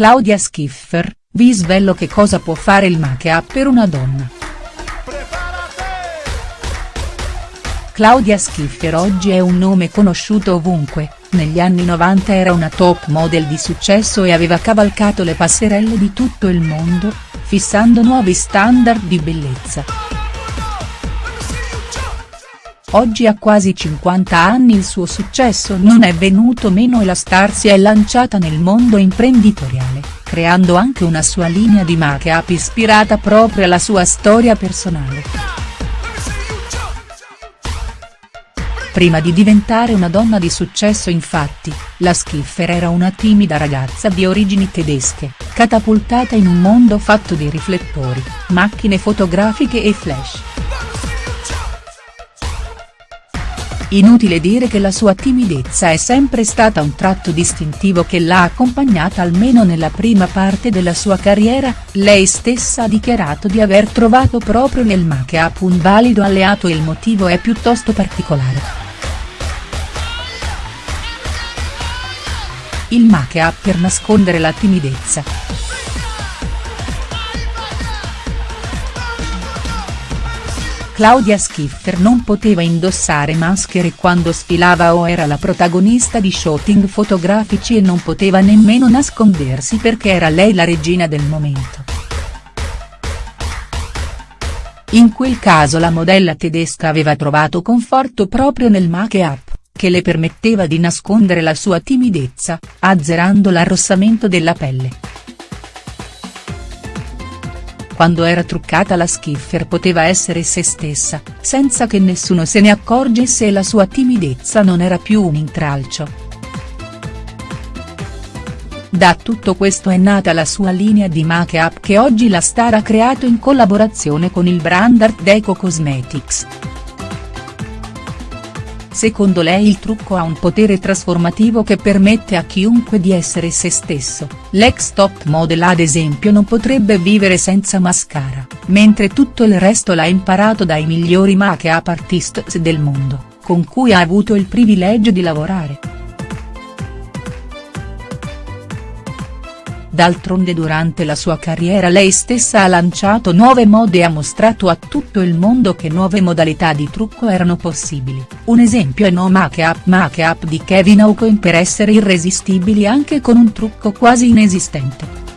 Claudia Schiffer, vi svelo che cosa può fare il make-up per una donna. Claudia Schiffer oggi è un nome conosciuto ovunque, negli anni 90 era una top model di successo e aveva cavalcato le passerelle di tutto il mondo, fissando nuovi standard di bellezza. Oggi a quasi 50 anni il suo successo non è venuto meno e la star si è lanciata nel mondo imprenditoriale, creando anche una sua linea di make-up ispirata proprio alla sua storia personale. Prima di diventare una donna di successo infatti, la Schiffer era una timida ragazza di origini tedesche, catapultata in un mondo fatto di riflettori, macchine fotografiche e flash. Inutile dire che la sua timidezza è sempre stata un tratto distintivo che l'ha accompagnata almeno nella prima parte della sua carriera, lei stessa ha dichiarato di aver trovato proprio nel make-up un valido alleato e il motivo è piuttosto particolare. Il make-up per nascondere la timidezza. Claudia Schiffer non poteva indossare maschere quando sfilava o era la protagonista di shooting fotografici e non poteva nemmeno nascondersi perché era lei la regina del momento. In quel caso la modella tedesca aveva trovato conforto proprio nel make-up, che le permetteva di nascondere la sua timidezza, azzerando l'arrossamento della pelle quando era truccata la Schiffer poteva essere se stessa, senza che nessuno se ne accorgesse e la sua timidezza non era più un intralcio. Da tutto questo è nata la sua linea di make-up che oggi la star ha creato in collaborazione con il brand Art Deco Cosmetics. Secondo lei il trucco ha un potere trasformativo che permette a chiunque di essere se stesso, l'ex top model ad esempio non potrebbe vivere senza mascara, mentre tutto il resto l'ha imparato dai migliori make-up artists del mondo, con cui ha avuto il privilegio di lavorare. D'altronde durante la sua carriera lei stessa ha lanciato nuove mode e ha mostrato a tutto il mondo che nuove modalità di trucco erano possibili, un esempio è No Make Up Make Up di Kevin Aucoin per essere irresistibili anche con un trucco quasi inesistente.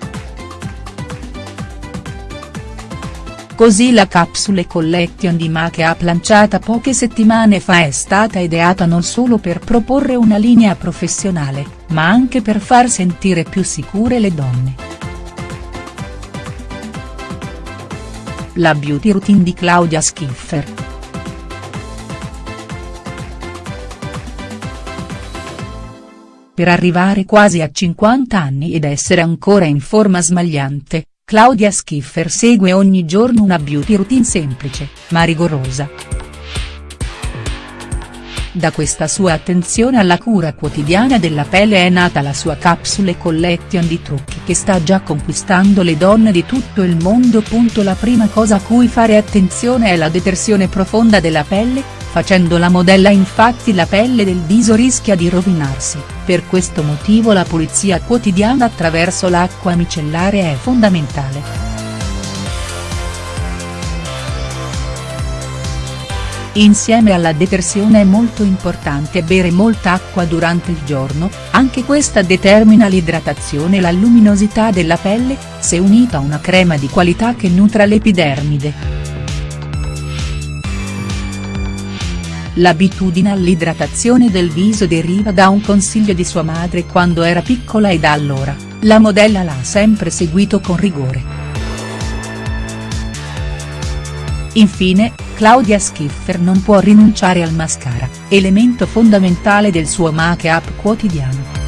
Così la Capsule Collection di Make Up lanciata poche settimane fa è stata ideata non solo per proporre una linea professionale, ma anche per far sentire più sicure le donne. La beauty routine di Claudia Schiffer. Per arrivare quasi a 50 anni ed essere ancora in forma smagliante, Claudia Schiffer segue ogni giorno una beauty routine semplice, ma rigorosa. Da questa sua attenzione alla cura quotidiana della pelle è nata la sua capsule collection di trucchi che sta già conquistando le donne di tutto il mondo. La prima cosa a cui fare attenzione è la detersione profonda della pelle, facendo la modella infatti la pelle del viso rischia di rovinarsi, per questo motivo la pulizia quotidiana attraverso l'acqua micellare è fondamentale. Insieme alla detersione è molto importante bere molta acqua durante il giorno, anche questa determina l'idratazione e la luminosità della pelle, se unita a una crema di qualità che nutra l'epidermide. L'abitudine all'idratazione del viso deriva da un consiglio di sua madre quando era piccola e da allora, la modella l'ha sempre seguito con rigore. Infine, Claudia Schiffer non può rinunciare al mascara, elemento fondamentale del suo make-up quotidiano.